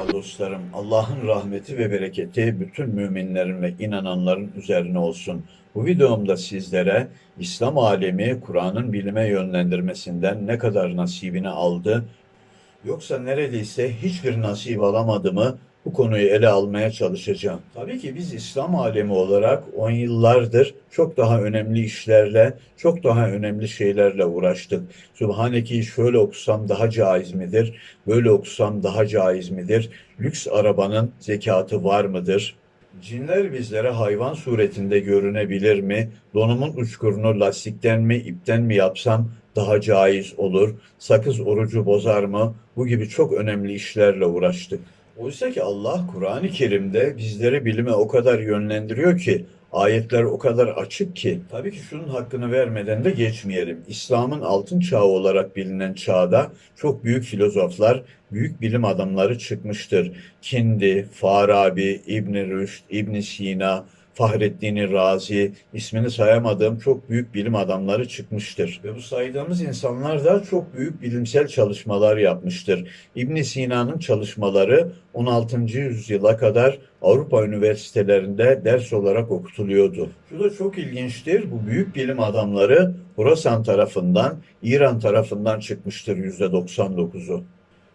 Merhaba dostlarım. Allah'ın rahmeti ve bereketi bütün müminlerin ve inananların üzerine olsun. Bu videomda sizlere İslam alemi Kur'an'ın bilime yönlendirmesinden ne kadar nasibini aldı yoksa neredeyse hiçbir nasip alamadı mı bu konuyu ele almaya çalışacağım. Tabii ki biz İslam alemi olarak on yıllardır çok daha önemli işlerle, çok daha önemli şeylerle uğraştık. Sübhaneke'yi şöyle okusam daha caiz midir? Böyle okusam daha caiz midir? Lüks arabanın zekatı var mıdır? Cinler bizlere hayvan suretinde görünebilir mi? Donumun uçkurunu lastikten mi, ipten mi yapsam daha caiz olur? Sakız orucu bozar mı? Bu gibi çok önemli işlerle uğraştık. Oysa ki Allah Kur'an-ı Kerim'de bizleri bilime o kadar yönlendiriyor ki ayetler o kadar açık ki tabii ki şunun hakkını vermeden de geçmeyelim. İslam'ın altın çağı olarak bilinen çağda çok büyük filozoflar, büyük bilim adamları çıkmıştır. Kindi, Farabi, İbn Rüşd, İbn Sina, Fahrettin Razi, ismini sayamadığım çok büyük bilim adamları çıkmıştır. Ve bu saydığımız insanlar da çok büyük bilimsel çalışmalar yapmıştır. İbn Sina'nın çalışmaları 16. yüzyıla kadar Avrupa üniversitelerinde ders olarak okutuluyordu. Şu da çok ilginçtir. Bu büyük bilim adamları Horasan tarafından, İran tarafından çıkmıştır %99'u.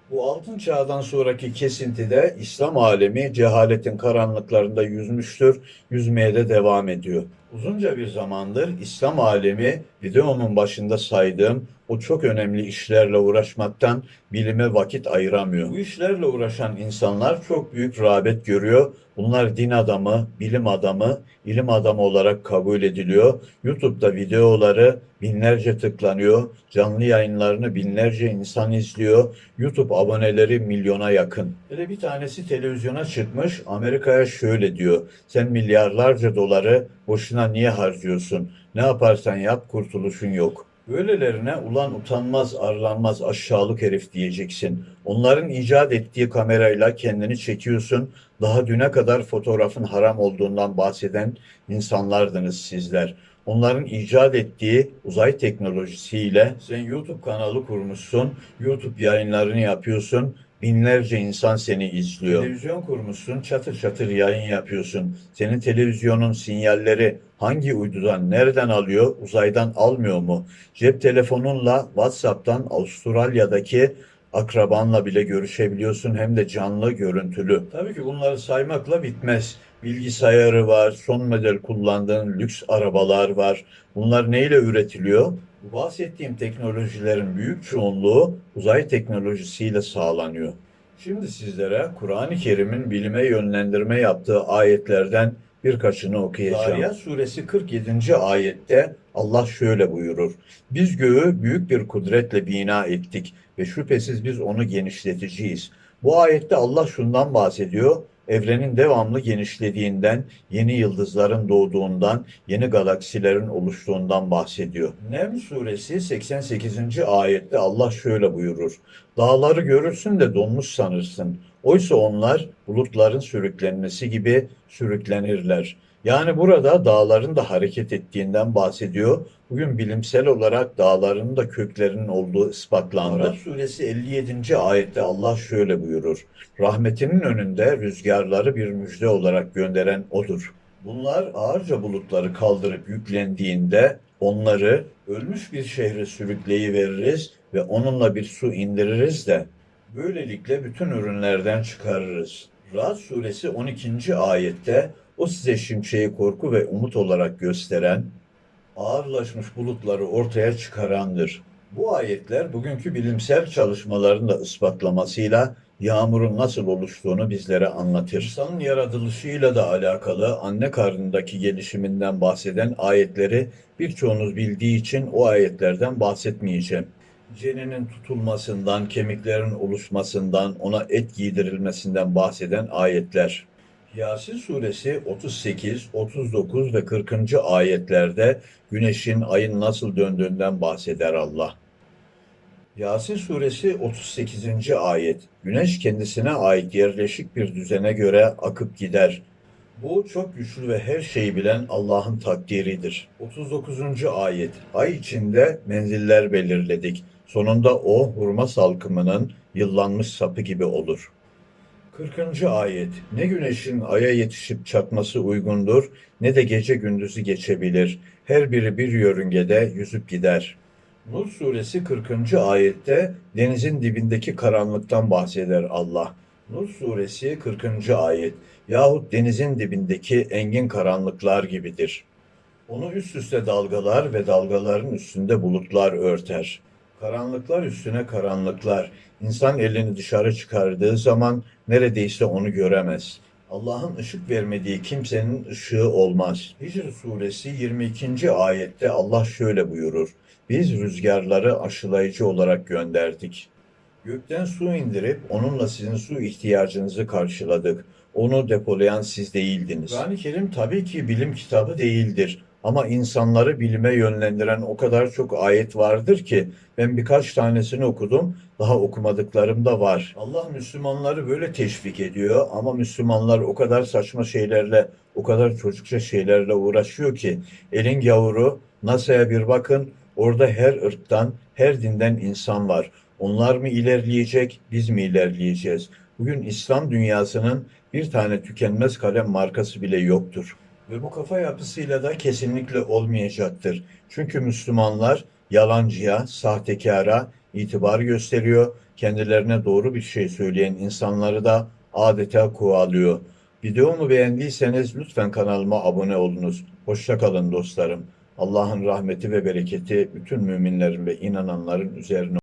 Bu altın çağdan sonraki kesintide İslam alemi cehaletin karanlıklarında yüzmüştür, yüzmeye de devam ediyor. Uzunca bir zamandır İslam alemi videomun başında saydığım o çok önemli işlerle uğraşmaktan bilime vakit ayıramıyor. Bu işlerle uğraşan insanlar çok büyük rağbet görüyor. Bunlar din adamı, bilim adamı, ilim adamı olarak kabul ediliyor. YouTube'da videoları binlerce tıklanıyor. Canlı yayınlarını binlerce insan izliyor. YouTube aboneleri milyona yakın. Hele bir tanesi televizyona çıkmış. Amerika'ya şöyle diyor. Sen milyarlarca doları boşuna niye harcıyorsun? Ne yaparsan yap kurtuluşun yok. Böylelerine ulan utanmaz, arlanmaz, aşağılık herif diyeceksin. Onların icat ettiği kamerayla kendini çekiyorsun. Daha düne kadar fotoğrafın haram olduğundan bahseden insanlardınız sizler. Onların icat ettiği uzay teknolojisiyle sen YouTube kanalı kurmuşsun, YouTube yayınlarını yapıyorsun, binlerce insan seni izliyor. Televizyon kurmuşsun, çatır çatır yayın yapıyorsun. Senin televizyonun sinyalleri hangi uydudan, nereden alıyor, uzaydan almıyor mu? Cep telefonunla WhatsApp'tan Avustralya'daki akrabanla bile görüşebiliyorsun hem de canlı görüntülü. Tabii ki bunları saymakla bitmez. Bilgisayarı var, son model kullandığın lüks arabalar var. Bunlar neyle üretiliyor? Bahsettiğim teknolojilerin büyük çoğunluğu uzay teknolojisiyle sağlanıyor. Şimdi sizlere Kur'an-ı Kerim'in bilime yönlendirme yaptığı ayetlerden birkaçını okuyacağım. Zariyat suresi 47. ayette Allah şöyle buyurur. Biz göğü büyük bir kudretle bina ettik ve şüphesiz biz onu genişleteceğiz. Bu ayette Allah şundan bahsediyor. Evrenin devamlı genişlediğinden, yeni yıldızların doğduğundan, yeni galaksilerin oluştuğundan bahsediyor. Neml suresi 88. ayette Allah şöyle buyurur. Dağları görürsün de donmuş sanırsın. Oysa onlar bulutların sürüklenmesi gibi sürüklenirler. Yani burada dağların da hareket ettiğinden bahsediyor. Bugün bilimsel olarak dağların da köklerinin olduğu ispatlandı. Araf suresi 57. ayette Allah şöyle buyurur. Rahmetinin önünde rüzgarları bir müjde olarak gönderen odur. Bunlar ağırca bulutları kaldırıp yüklendiğinde onları ölmüş bir şehre sürükleyiveririz ve onunla bir su indiririz de böylelikle bütün ürünlerden çıkarırız. Ra'd suresi 12. ayette o size şimşeği korku ve umut olarak gösteren, ağırlaşmış bulutları ortaya çıkarandır. Bu ayetler bugünkü bilimsel çalışmaların da ispatlamasıyla yağmurun nasıl oluştuğunu bizlere anlatır. İnsanın yaratılışıyla da alakalı anne karnındaki gelişiminden bahseden ayetleri birçoğunuz bildiği için o ayetlerden bahsetmeyeceğim. Ceninin tutulmasından, kemiklerin oluşmasından, ona et giydirilmesinden bahseden ayetler. Yasin suresi 38, 39 ve 40. ayetlerde güneşin, ayın nasıl döndüğünden bahseder Allah. Yasin suresi 38. ayet. Güneş kendisine ait yerleşik bir düzene göre akıp gider. Bu çok güçlü ve her şeyi bilen Allah'ın takdiridir. 39. ayet. Ay içinde menziller belirledik. Sonunda o hurma salkımının yıllanmış sapı gibi olur. 40. ayet Ne güneşin aya yetişip çatması uygundur ne de gece gündüzü geçebilir. Her biri bir yörüngede yüzüp gider. Nur suresi 40. ayette denizin dibindeki karanlıktan bahseder Allah. Nur suresi 40. ayet yahut denizin dibindeki engin karanlıklar gibidir. Onu üst üste dalgalar ve dalgaların üstünde bulutlar örter. Karanlıklar üstüne karanlıklar. İnsan elini dışarı çıkardığı zaman neredeyse onu göremez. Allah'ın ışık vermediği kimsenin ışığı olmaz. Hicr suresi 22. ayette Allah şöyle buyurur. Biz rüzgarları aşılayıcı olarak gönderdik. Gökten su indirip onunla sizin su ihtiyacınızı karşıladık. Onu depolayan siz değildiniz. Kur'an-ı Kerim tabii ki bilim kitabı değildir. Ama insanları bilime yönlendiren o kadar çok ayet vardır ki ben birkaç tanesini okudum. Daha okumadıklarım da var. Allah Müslümanları böyle teşvik ediyor ama Müslümanlar o kadar saçma şeylerle, o kadar çocukça şeylerle uğraşıyor ki elin yavru NASA'ya bir bakın. Orada her ırktan, her dinden insan var. Onlar mı ilerleyecek, biz mi ilerleyeceğiz? Bugün İslam dünyasının bir tane tükenmez kalem markası bile yoktur. Ve bu kafa yapısıyla da kesinlikle olmayacaktır. Çünkü Müslümanlar yalancıya, sahtekara itibar gösteriyor. Kendilerine doğru bir şey söyleyen insanları da adeta kovalıyor. Videomu beğendiyseniz lütfen kanalıma abone olunuz. Hoşça kalın dostlarım. Allah'ın rahmeti ve bereketi bütün müminlerin ve inananların üzerine